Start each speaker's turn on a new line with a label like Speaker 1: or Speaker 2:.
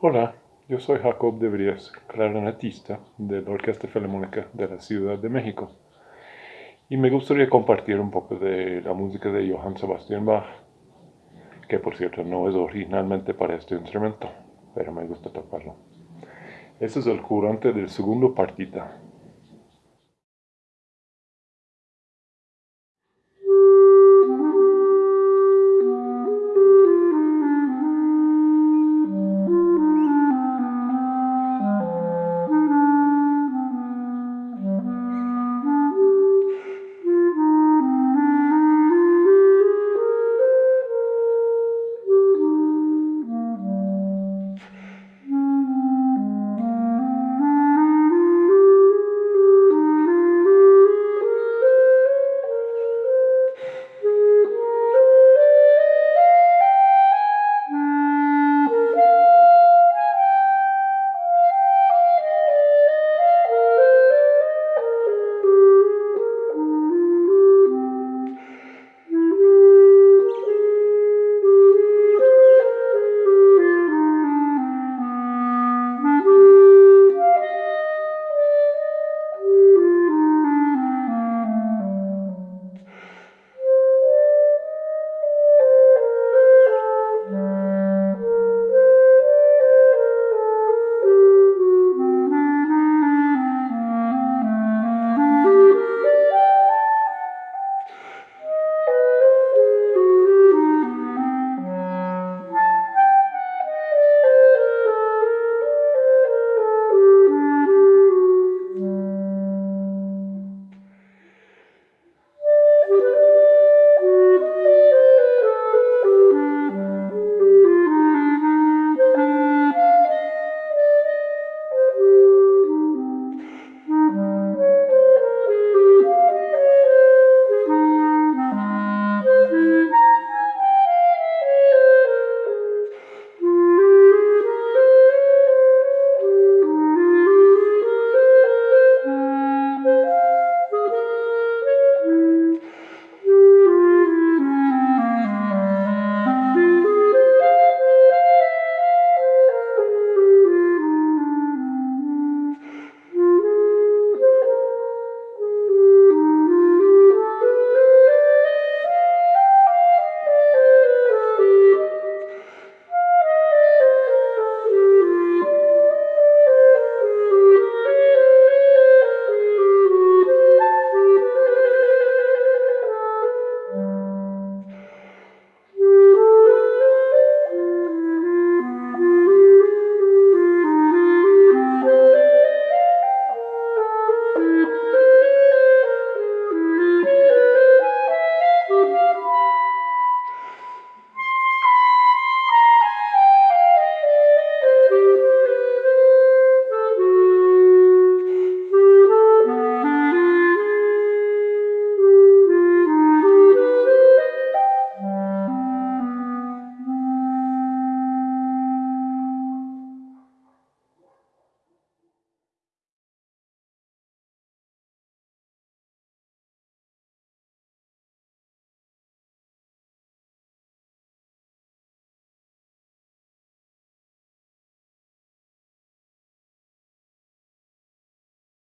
Speaker 1: Hola, yo soy Jacob de Vries, clarinetista de la Orquesta Filarmónica de la Ciudad de México. Y me gustaría compartir un poco de la música de Johann Sebastian Bach, que por cierto no es originalmente para este instrumento, pero me gusta tocarlo. Este es el curante del segundo partita.